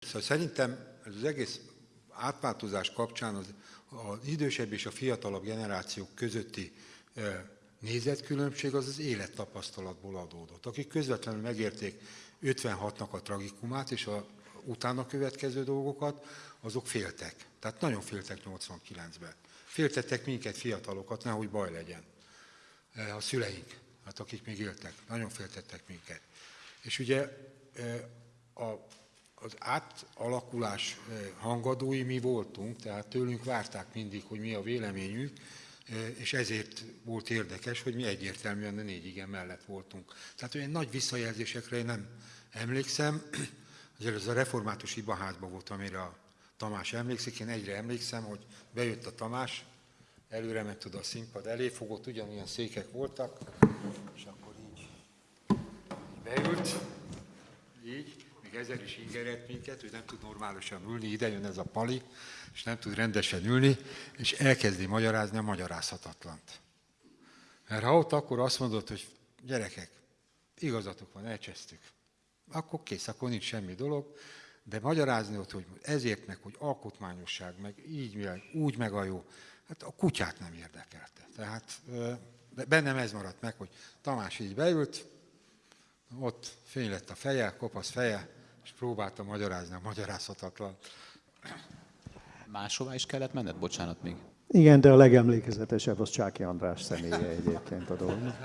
Szóval szerintem ez az egész átváltozás kapcsán az, az idősebb és a fiatalabb generációk közötti nézetkülönbség az az élettapasztalatból adódott. Akik közvetlenül megérték 56-nak a tragikumát és a utána következő dolgokat, azok féltek. Tehát nagyon féltek 89-ben. Féltettek minket, fiatalokat, nehogy baj legyen. A szüleink, hát akik még éltek, nagyon féltettek minket. És ugye a, az átalakulás hangadói mi voltunk, tehát tőlünk várták mindig, hogy mi a véleményünk, és ezért volt érdekes, hogy mi egyértelműen a négy igen mellett voltunk. Tehát olyan nagy visszajelzésekre én nem emlékszem, azért ez a református ibaházban volt, amire a Tamás emlékszik, én egyre emlékszem, hogy bejött a Tamás, előre ment oda a színpad elé, fogott, ugyanolyan székek voltak, és akkor így beült, ezer is ingerett minket, hogy nem tud normálisan ülni, ide jön ez a pali, és nem tud rendesen ülni, és elkezdi magyarázni a magyarázhatatlant. Mert ha ott akkor azt mondod, hogy gyerekek, igazatok van, elcsesztük, akkor kész, akkor nincs semmi dolog, de magyarázni ott, hogy ezért meg, hogy alkotmányosság, meg így, meg, úgy meg a jó, hát a kutyát nem érdekelte. Tehát de bennem ez maradt meg, hogy Tamás így beült, ott fény lett a feje, kopasz feje, és próbálta magyarázni a magyarázhatatlan. Máshová is kellett menned? Bocsánat még. Igen, de a legemlékezetesebb az Csáki András személye egyébként a dolognak.